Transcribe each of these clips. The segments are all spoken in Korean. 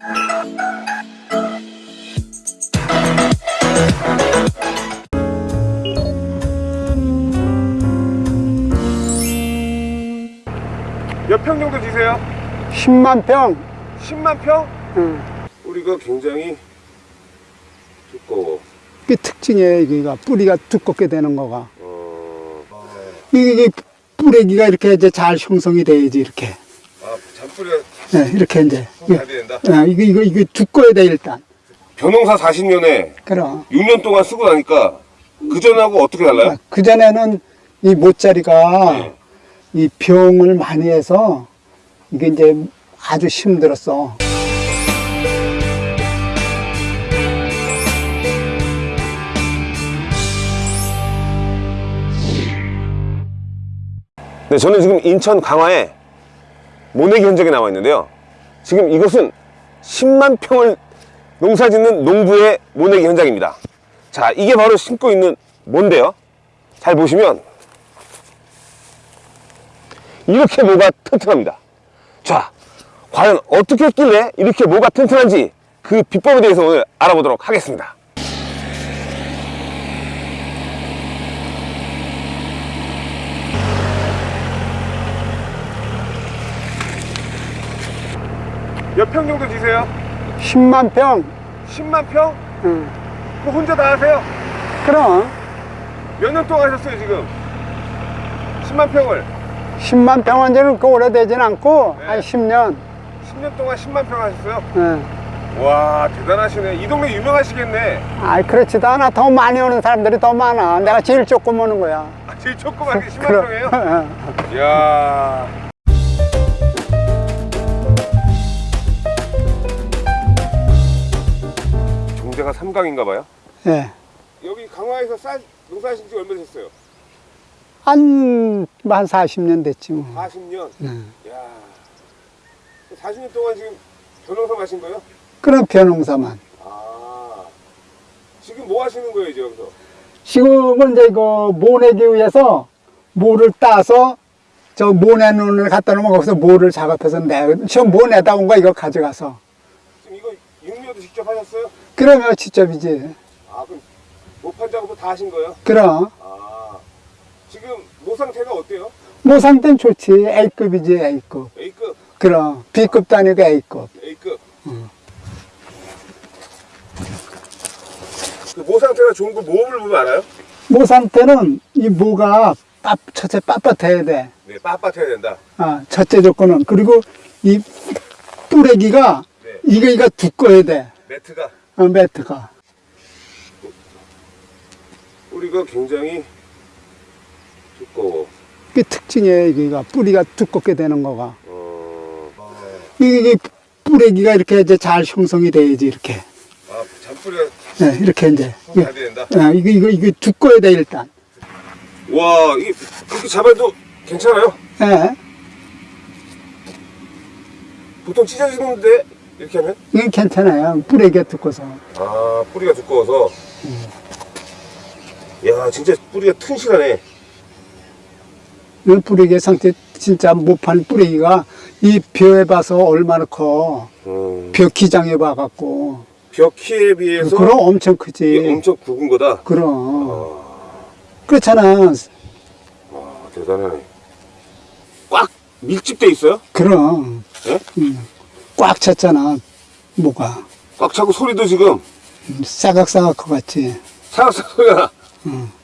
몇 평 정도 지세요? 10만 평. 10만 평? 응. 뿌리가 굉장히 두꺼워. 그 특징이에요, 여기가. 뿌리가 두껍게 되는 거가. 어... 이게, 이게 뿌레기가 이렇게 이제 잘 형성이 돼야지, 이렇게. 아, 네, 이렇게 이제. 잘 된다. 어, 이거, 이거, 이거 두꺼야 돼, 일단. 변홍사 40년에 그럼. 6년 동안 쓰고 나니까 그 전하고 어떻게 달라요? 그 전에는 이 모짜리가 네. 이 병을 많이 해서 이게 이제 아주 힘들었어. 네, 저는 지금 인천 강화에 모내기 현장에 나와 있는데요. 지금 이것은 10만 평을 농사 짓는 농부의 모내기 현장입니다. 자, 이게 바로 심고 있는 뭔데요? 잘 보시면 이렇게 모가 튼튼합니다. 자, 과연 어떻게 했길래 이렇게 모가 튼튼한지 그 비법에 대해서 오늘 알아보도록 하겠습니다. 몇 평 정도 지세요? 10만 평. 10만 평? 응. 그 혼자 다 하세요? 그럼 몇 년 동안 하셨어요 지금? 10만 평을 10만 평은 지는 그 오래되진 않고 네. 한 10년. 10년 동안 10만 평 하셨어요? 응. 와 대단하시네 이 동네 유명하시겠네 아이 그렇지도 않아. 더 많이 오는 사람들이 더 많아. 내가 제일 조금 오는 거야. 아, 제일 조그만 게 10만 그럼. 평이에요? 응. 이야 종대가 삼강인가 봐요? 예. 여기 강화에서 쌀 농사하신 지 얼마 되셨어요? 한, 한 40년 됐지 뭐. 40년? 응. 이야 40년 동안 지금 변호사 마신 거예요? 그런 변홍사만. 아 지금 뭐 하시는 거예요 이제 여기서? 지금은 이제 이거 모내기 위해서 모를 따서 저 모내 눈을 갖다 놓으면 거기서 모를 작업해서 내. 저 모내다 온 거 이거 가져가서. 육류도 직접 하셨어요? 그러면 직접이지. 아 그럼 모판 작업도 다 하신 거예요? 그럼. 아 지금 모 상태가 어때요? 모 상태는 좋지. A급이지, A급. A급, 그럼. B급도 아니고 A급. A급. 그모 상태가 좋은 거 모음을 보면 알아요? 모 상태는 이 모가 빳, 첫째 빳빳해야 돼. 네, 빳빳해야 된다. 아, 첫째 조건은. 그리고 이 뿌레기가 네. 이거, 이거 두꺼워야 돼. 매트가 어, 매트가. 뿌리가 굉장히 두꺼워. 그 특징이에요, 여기가. 뿌리가 두껍게 되는 거가. 어, 이게 뿌레기가 이렇게 이제 잘 형성이 돼야지, 이렇게. 아 잔뿌리가 네, 이렇게 이제. 잘 된다. 어, 이거, 이거, 이거 두꺼워야 돼, 일단. 와, 이렇게 잡아도 괜찮아요? 예. 보통 찢어지는데 이렇게 하면? 이건 괜찮아요. 뿌레기가 두꺼워서. 아, 뿌리가 두꺼워서. 야, 진짜 뿌리가 튼실하네. 이 뿌레기의 상태, 진짜 못판 뿌레기가 이 벼에 봐서 얼마나 커. 음, 벼 기장에 봐갖고. 벽 키에 비해서 그럼 엄청 크지. 엄청 굵은 거다. 그럼. 그렇잖아. 와, 대단하네. 꽉 밀집돼 있어요? 그럼. 예? 음, 꽉 찼잖아. 뭐가. 꽉 차고 소리도 지금 음, 싸각싸각 커갔지. 사각사각 소리가 나.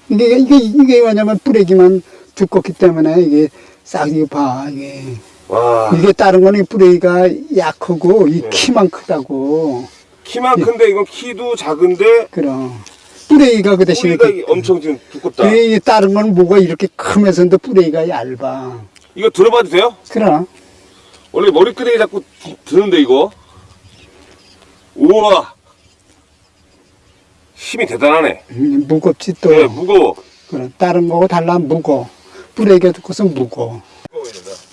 이게, 이게, 이게 왜냐면 뿌레기만 두껍기 때문에 이게 싹, 이거 봐. 이게. 와, 이게 다른 거는 뿌레기가 약하고 이 네. 키만 크다고. 키만 큰데 이건 키도 작은데 그럼. 뿌레기가 그 대신에. 이게 엄청 지금 두껍다. 이 다른 건 뭐가 이렇게 크면서도 뿌레기가 얇아. 이거 들어봐도 돼요? 그럼. 원래 머리끄댕이 자꾸 드- 드는데 이거 우와 힘이 대단하네 음, 무겁지 또. 네, 무거워 그럼 다른 거하고 달라 무거. 뿌레기가 두꺼서 무거.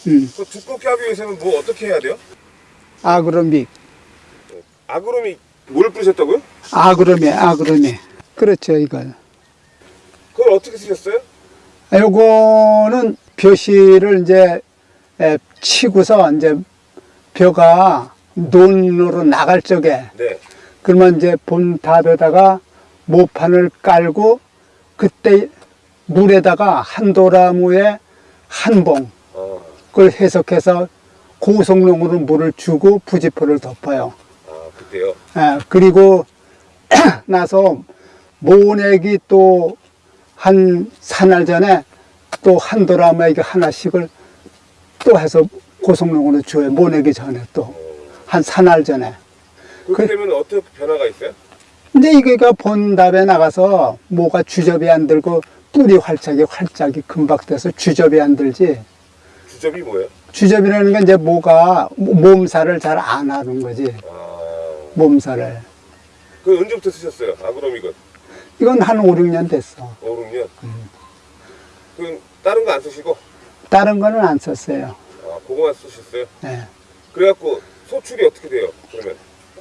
음. 그 두껍게 하기 위해서는 뭐 어떻게 해야 돼요? 아그로믹. 아그롬이 뭘 뿌리셨다고요? 아그로미, 아그로미. 그렇죠, 이걸. 그걸 어떻게 쓰셨어요? 아, 요거는 벼실을 이제 에, 치고서 이제 벼가 논으로 나갈 적에 네. 그러면 이제 본 답에다가 모판을 깔고 그때 물에다가 한 도라무에 한봉 어, 그걸 해석해서 고성능으로 물을 주고 부지포를 덮어요. 아, 그때요. 예, 그리고 나서 모내기 또 한 사날 전에 또 한 도라무에게 하나씩을 또 해서 고성능으로 줘요. 모내기 전에 또 한 사날 전에. 그렇게 그- 되면 어떻게 변화가 있어요? 근데 이거가 본답에 나가서 뭐가 주접이 안 들고 뿌리 활짝이 활짝이 금박 돼서 주접이 안 들지. 주접이 뭐예요? 주접이라는 건 이제 뭐가 몸살을 잘 안 하는 거지. 아, 몸살을. 그 언제부터 쓰셨어요? 아그로믹은? 이건 한 5, 6년 됐어. 5, 6년? 그럼 다른 거 안 쓰시고? 다른 거는 안 썼어요. 아, 그거만 쓰셨어요? 네. 그래갖고 소출이 어떻게 돼요? 그러면?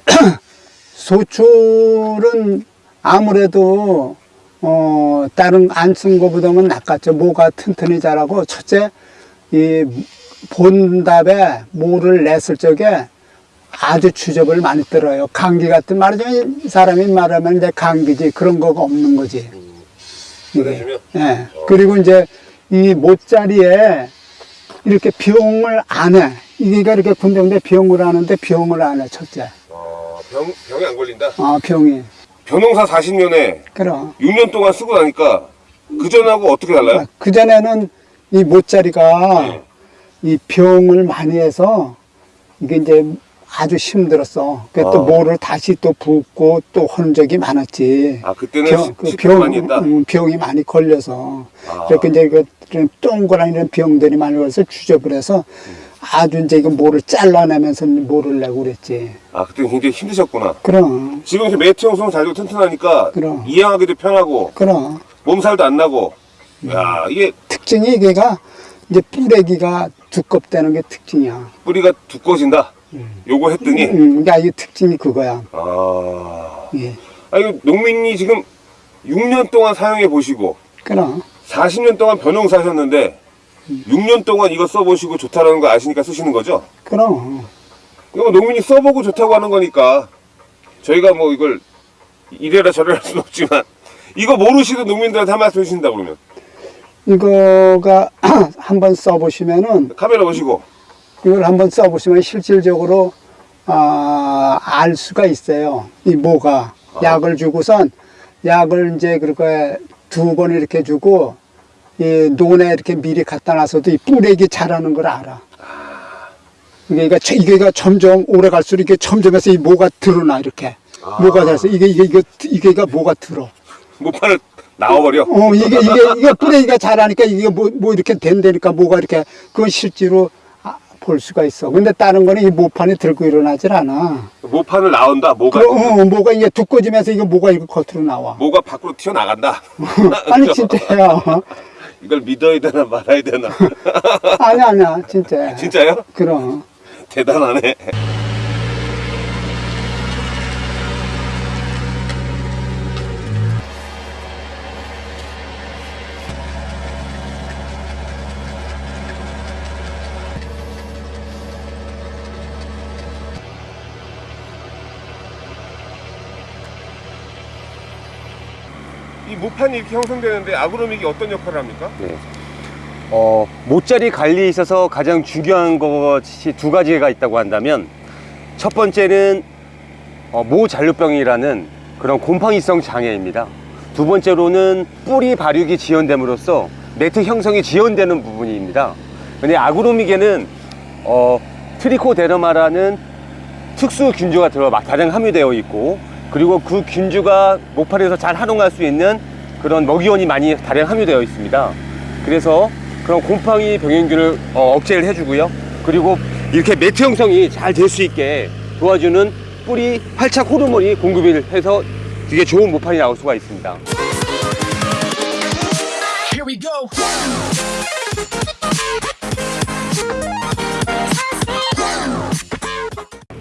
소출은 아무래도 어 다른 안 쓴 거보다는 낫겠죠. 모가 튼튼히 자라고 첫째 이 본답에 모를 냈을 적에 아주 주접을 많이 들어요. 감기 같은 말하자면 사람이 말하면 이제 감기지 그런 거가 없는 거지. 이게. 보내주면? 예. 그리고 이제 이 못자리에 이렇게 비용을 안 해. 이게 이렇게 군대인데 비용을 하는데 비용을 안 해, 첫째. 어, 병, 병에 안 걸린다? 아, 병이. 변홍사 40년에 그럼. 6년 동안 쓰고 나니까 그전하고 어떻게 달라요? 그전에는 이 못자리가 네. 이 병을 많이 해서 이게 이제 아주 힘들었어. 그또 아. 모를 다시 또 붓고 또 하는 적이 많았지. 아, 그때는 시- 그 식도 많이? 음, 병이 많이 걸려서. 아. 이렇게 이제 그 동그란 이런 병들이 많이 걸려서 주접을 해서 아주 이제 이거 모를 잘라내면서 모를 내고 그랬지. 아, 그때 굉장히 힘드셨구나. 그럼, 지금 이렇게 매트 형성 잘 되고 튼튼하니까 그럼. 이양하기도 편하고 그럼. 몸살도 안 나고 야 이게 특징이 이게가 이제 뿌레기가 두껍다는 게 특징이야. 뿌리가 두꺼워진다 요거 했더니 음, 그러니까 이게 특징이 그거야. 아, 예. 아 이거 농민이 지금 6년 동안 사용해 보시고 그럼, 40년 동안 변홍사 하셨는데 6년 동안 이거 써보시고 좋다라는 거 아시니까 쓰시는 거죠? 그럼. 이거 뭐 농민이 써보고 좋다고 하는 거니까 저희가 뭐 이걸 이래라 저래라 할 수는 없지만 이거 모르시는 농민들한테 한 말씀 해주신다 그러면 이거가 한번 써보시면은, 카메라 보시고 이걸 한번 써보시면 실질적으로, 아, 알 수가 있어요. 이 모가. 약을 주고선, 약을 이제 그렇게 두 번 이렇게 주고, 이 논에 이렇게 미리 갖다 놔서도 이 뿌레기 자라는 걸 알아. 이게, 이게, 이게 점점 오래 갈수록 이게 점점해서 이 모가 드러나, 이렇게. 모가 자라서 이게, 이게, 이게, 이게가 모가 들어. 못판을 나와버려 어, 이게, 이게, 이게 뿌레기가 자라니까 이게 뭐, 뭐 이렇게 된다니까 뭐가 이렇게, 그건 실제로 아, 볼 수가 있어. 근데 다른 거는 이 모판이 들고 일어나질 않아. 모판을 나온다 뭐가 그, 어, 뭐가 이게 두꺼지면서 이게 뭐가 이거 겉으로 나와. 뭐가 밖으로 튀어 나간다 아니, 진짜야. 이걸 믿어야 되나 말아야 되나 아니, 아니야, 진짜. 진짜요? 그럼. 대단하네 이 모판이 이렇게 형성되는데 아그로믹이 어떤 역할을 합니까? 네. 어, 모짜리 관리에 있어서 가장 중요한 것이 두 가지가 있다고 한다면 첫 번째는 어, 모잔류병이라는 그런 곰팡이성 장애입니다. 두 번째로는 뿌리 발육이 지연됨으로써 매트 형성이 지연되는 부분입니다. 근데 아그로믹에는 어, 트리코데르마라는 특수 균주가 들어 다량 함유되어 있고 그리고 그 균주가 목판에서 잘 활용할 수 있는 그런 먹이원이 많이 다량 함유되어 있습니다. 그래서 그런 곰팡이 병행균을 어, 억제를 해주고요. 그리고 이렇게 매트 형성이 잘 될 수 있게 도와주는 뿌리 활착 호르몬이 공급을 해서 되게 좋은 모판이 나올 수가 있습니다.